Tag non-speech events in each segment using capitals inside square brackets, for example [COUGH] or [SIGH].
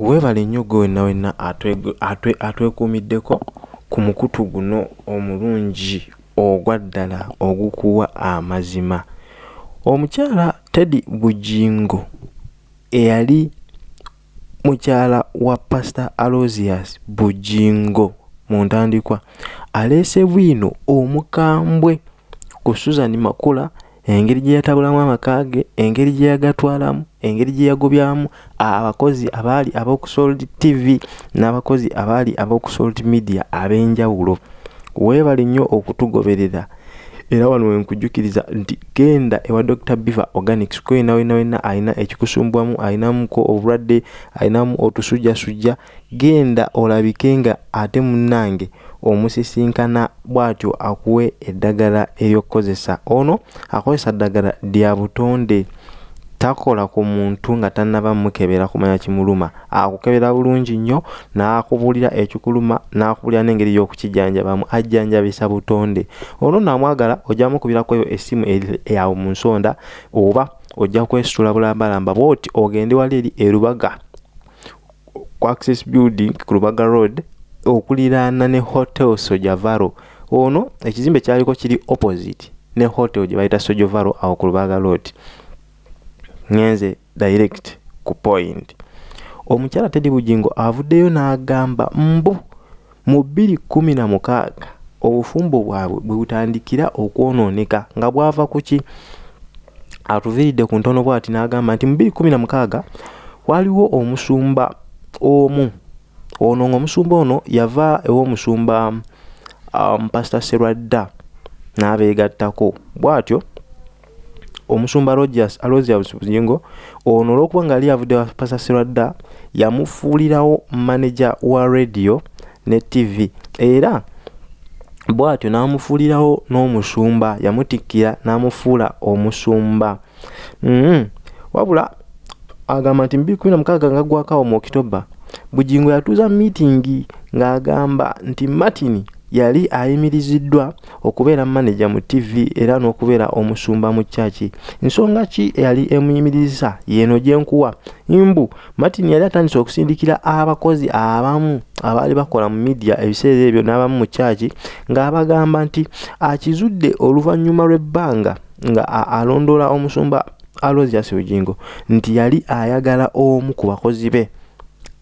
weebale nnyo gwe wenna wenna atwekuumiddeko ku mukutu guno omulungi ogwa ddala ogukuwa amazima. Omukyala teddy bujingo eyali mukyala wa pastor alosius bujingo mu ntandikwa aleese bwino omukambwe ku susan makula engeri gye yatabulamu amaka ge engeri gye yagatwalamu engeri gye yagobyamu abakozi abaali ab'okusold tv n'abakozi abaali ab'okusold media ab'enjawulo. Weebale nnyo okutugoberera. Era wano wenkujjukiriza nti genda ewa dr biver organics kwena wena wena alina ekikusumbwamu alinamuko obulwadde alinamu otusujjasujja genda olabike nga ate munnange omusisinkana bw'atyo akuwe eddagala eryokkozesa ono akozesa ddagala lya butonde. Takola ku muntu nga tannaba mukebera kumanya kimuluma. Akukebera bulungi nnyo n'akubuulira ekikuluma n'akubuulira n'engeri y'okukijjanjabamu ajjanjabisa butonde. Ono naamwagala ojja mukubirakoyo essimu yawe mu nsonda oba ojja kwesitula bulambalamba bwoti ogende wali eri erubaga ku access building ku lubaga road okuliraana ne hotel sojavaro ono ekizimbe kyaliko kiri opposite ne hotel gye bayita sojavaro awo ku lubaga road. Ngenze direct ku point. Omukyala tedi bugingo avuddeyo n'agamba mbu mu bbiri kumi na mukaaga obufumbo bwabwe bwe butandikira okwonooneka nga bwava ku ki? Atuviiridde ku ntono bwati n'agamba nti mu bbiri kumi na mukaaga waliwo omusumba omu ono ng'omusumba ono yava ew'omusumba um, pastor serwadda n'abeegattako. Bw'atyo omusumba rogers alosius buzingo ono olw'okuba nga ali avudde pastor serwadda yamufuulirawo manaja wa radio ne tv era bw'atyo n'amufuulirawo n'omusumba yamutikkira n'amufuula omusumba. Mm wabula agamba nti mu 2016 nga gwakawo mu okitoba bugingo yatuuza miitingi ng'agamba nti martin yali ayimiriziddwa okubeera maneja mu tv era n'okubeera omusumba mu kyaki nsonga ki eyali emuyimiriza yeno gyenkuwa mbu martin yali atandise okusindikira abakozi abamu abaali bakola mu midia ebiseera ebyo n'abamu mu kyaki ng'abagamba nti akizudde oluvannyuma lw'ebbanga nga alondoola omusumba alosius bugingo nti yali ayagala omu ku bakozi be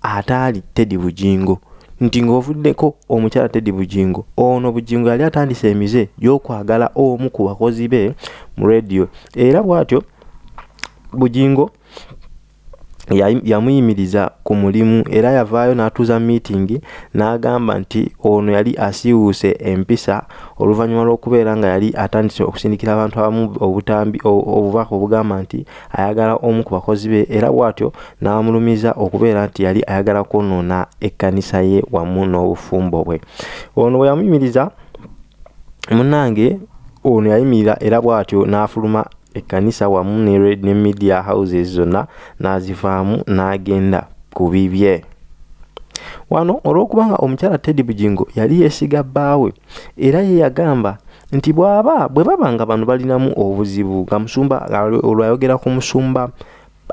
ataali tedi bugingo nti ng'ovuddeko omukyala tedi bugingo ono bugingo yali atandise emize gy'okwagala omu ku bakozi be mu rediyo era bw'atyo bugingo yamuyimiriza ku mulimu era yavaayo n'atuuza miitingi n'agamba nti ono yali asiiwuuse empisa oluvannyuma lw'okubeera nga yali atandise okusindikira abantu abamu obutambi obubaka obugamba nti ayagala omu ku bakozi be era bw'atyo n'amulumiza okubeera nti yali ayagala kwonoona ekkanisa ye wamu n'obufumbo bwe. Ono bwe yamuyimiriza munnange ono yayimirira era bw'atyo n'afuluma ekkanisa wamu ne media houses zonna n'azivaamu n'agenda ku bibye. Wano olw'okubanga omukyala teddy bugingo yali yeesiga bbaawe era ye yagamba nti bw'aba bwe baba nga bano balinamu obuzibu nga musumba olwayogera ku musumba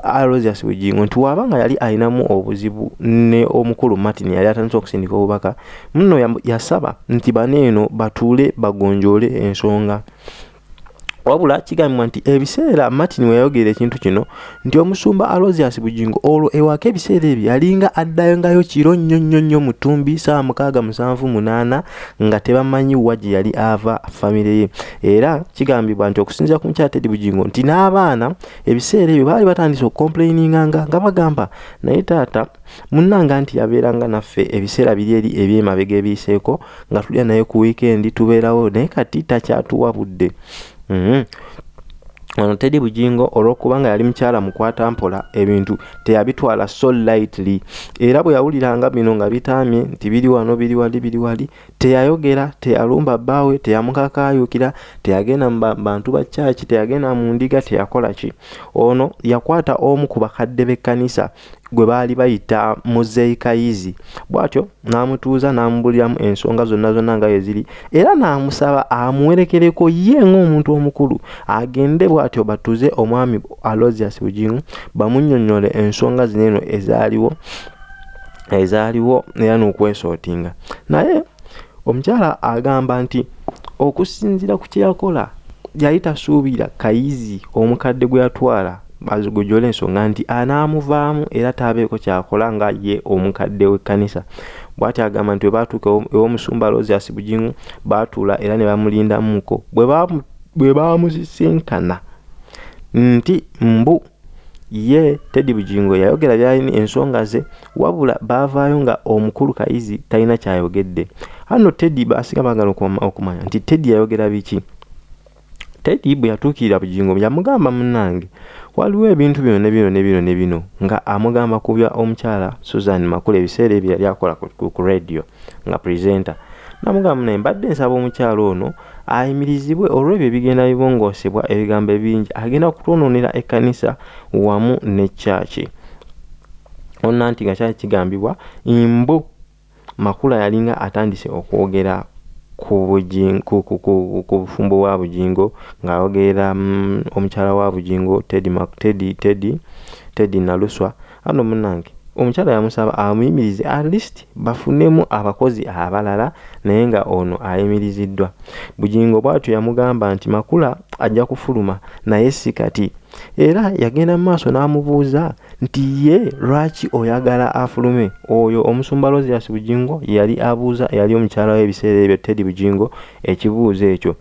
alosius bugingo nti waba nga yali alinamu obuzibu ne omukulu martin yali atandise okusindika obubaka muno yasaba nti baneeno batuule bagonjoole ensonga wabula kigambibwa nti ebiseera martin weyayogera ekintu kino nti omusumba alosius bugingo olwo ewaka ebiseera ebyo yalinga addayongayo kiro nnyo nnyo nnyo mutumbi saawa mukaaga musanvu munaana nga tebamanyi wa gye yali ava famire ye era kigambibwa nti okusinziira ku mukyala tedi bugingo nti n'abaana ebiseera ebyo baali batandise okukomplaininganga nga bagamba naye taata munnanga nti yabeeranga naffe ebiseera biri eri ebyemabega ebiyiseeko nga tulya naye ku wiikendi tubeerawo naye kati takyatuwa budde. Ono tedi bugingo olw'okubanga yali mukyala mukwata mpola ebintu teyabitwala so lightly. Era bwe yawuliranga bino nga bitaamye nti biri wano biri wali biri wali teyayogera teyalumba bbaawe teyamukakaayukira teyagenda mu bantu ba kyaki teyagenda mu ndiga teyakola ki? Ono yakwata omu ku bakadde b'ekkanisa gwe baali bayita muzeikayizi bw'atyo n'amutuuza n'amubuliramu ensonga zonna zonna nga weziri era n'amusaba amuwerekereko ye ng'omuntu omukulu. Agende bw'atyo batuuze omwami alosius bugingo bamunnyonnyole ensonga zino eno ezaaliwo ezaaliwo era n'okwesootinga naye omukyala agamba nti okusinziira ku kyeyakola yali tasuubira kayizi omukadde gwe yatwala azigojole ensonga nti anaamuvaamu era taabeeko kyakola nga ye omukadde w'ekkanisa. Bw'ati agamba nti webaatuuka ew'omusumba rosias bugingu baatuula era ne bamulindamuko bwe baamusisinkana nti mbu ye teddy bugingo yayogera byalini ensonga ze wabula baavaayo nga omukulu kayizi talina kyayogedde. Hano teddy basinga bagala okumanya nti teddy yayogera biki? Teddy bwe yatuukirira bugingo yamugamba munnange waliwo ebintu bino ne bino ne bino ne bino nga amugamba kubya omukyala susan makula ebiseera ebyo yali akola ku radio nga presenter. Namugamba naye mbadde nsaba omukyalo ono ayimirizibwe olw'ebyo ebigenda bibongoosebwa ebigambo ebingi agenda kutwonoonera ekkanisa wamu ne kyaki onna nti nga kyali kigambibwa mbu makula yalinga atandise okwogera ku bufumbo bwa bujingo ng'ayogerera mm, omukyala wa bujingo teddy naluswa ano munange omukyala yamusaba amuyimirize atleast bafunemu abakozi abalala naye nga ono ayimiriziddwa. Bugingo bwatyo yamugamba nti makula ajja kufuluma naye si kati. Era yagenda mu maaso n'amubuuza nti ye lwaki oyagala afulume? Oyo omusumba rosias bugingo yali abuuza yali omukyala w'ebiseera ebyo tedi bugingo ekibuuzo ekyo.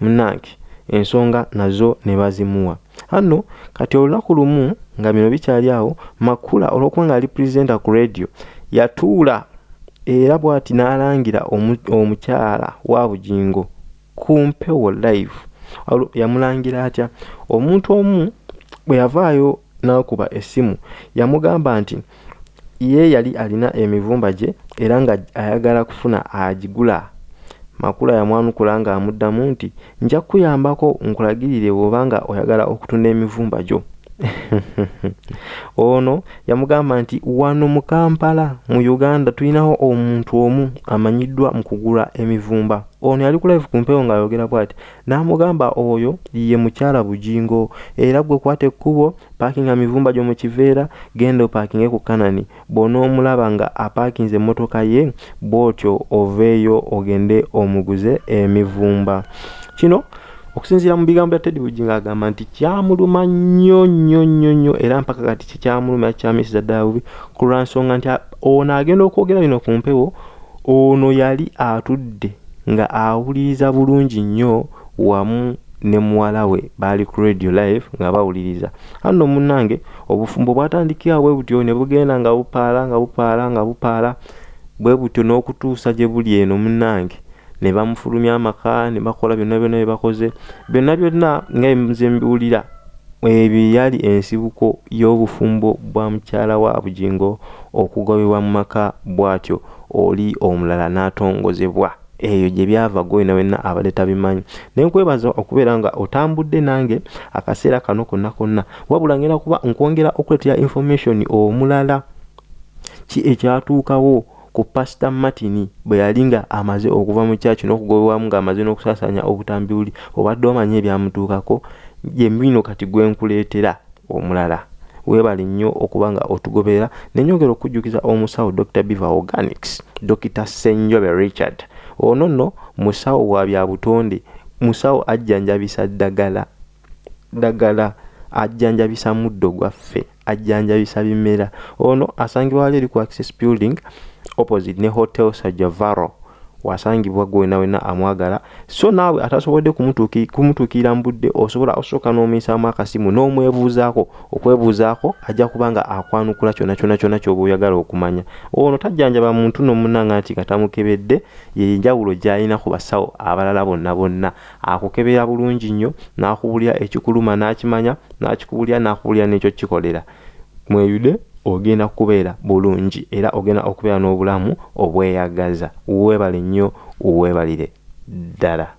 Munange ensonga nazo ne bazimuwa hano kati olunaku lumu nga bino bikyali awo makula olwokuba nga ali purezenta ku radio yatuula era bw'ati n'alangira omukyala wa bugingo ku mpewo live. Yamulangira atya? Omuntu omu bwe yavaayo n'akuba essimu yamugamba nti ye yali alina emivumba gye era nga ayagala kufuna agigula makula yamwanukula ng'amuddamu nti nja kukuyambako nkulagirire bw'obanga oyagala okutunda emivumba gyo [LAUGHS] ono yamugamba nti wano mu kampala mu uganda tulinawo omuntu omu amanyiddwa mu kugula emivumba. Ono yali ku live ku mpewo ng'ayogera bw'ati n'amugamba oyo ye mukyala bugingo era gwe kwata ekkubo paakinga mivumba gyo mu kiveera genda opaakinge ku kanani. Bw'onoomulaba nga apaakinze emmotoka ye bw'otyo oveeyo ogende omuguze emivumba. Kino okusinziira mu bigambo bya teddy bugingo agamba nti kyamuluma nnyo nnyo nnyo nnyo era mpaka kati kikyamuluma kyamisiza ddala bubi ku lwansonga nti ono agenda okwogera bino ku mpewo ono yali atudde nga awuliriza bulungi nnyo wamu ne muwala we baali ku radio live nga bawuliriza. Anno munnange obufumbo bwatandikira bwe butyo ne bugenda nga bupaala nga bupaala nga bupaala bwe butyo n'okutuusa gye buli eno munnange ne bamufulumya amaka ne bakola byonna byonna bye bakoze. Byonna byonna nga nze mbiwulira ebyo yali ensibuko y'obufumbo bwa mukyala wa bugingo okugobebwa mu maka bw'atyo oli omulala n'atongozebwa. Eyo gye byava gwena wenna abadde tabimanyi. Naye nkwebaza okubeera nga otambudde nange akaseera kano konna konna wabula ngenda kuba nkwongera okuleetera information omulala ki ekyatuukawo ku pasita martin bwe yali nga amaze okuva mu kyaki n'okugobebwamu ng'amaze n'okusaasaanya obutambi buli obadde omanyi ebyamutuukako yemino kati gwenkuleetera omulala. Weebale nnyo okuba nga otugobera nenyongera okujjukiza omusawo dr beaver organics dr senjobe richard. Ono nno musawo wa bya butonde musawo ajjanjabisa ddagala ddagala ajjanjabisa muddo gwaffe ajjanjabisa bimera. Ono asangibwa wali eri ku access building opposite ne hotel sajavaro wasangibwa gwena wena amwagala. So naawe atasobodde kumutuukirira mu budde osobola osooka n'omuyisaamu akasimu n'omwebuuzaako okwebuuzaako ajja kuba nga akwanukula kyonna kyonna kyonna kyoba oyagala okumanya. Ono tajjanjaba muntu nomunanga nti katamukebedde yenjawulo gy'alina ku basawo abalala bonna bonna. Akukebera bulungi nnyo n'akubulira ekikuluma n'akimanya n'akikubulira n'akubulira n'ekyo kikolera. Mweyude ogenda kubeera bulungi era ogenda okubeera n'obulamu obweyagaza. Weebale nnyo weebalire ddala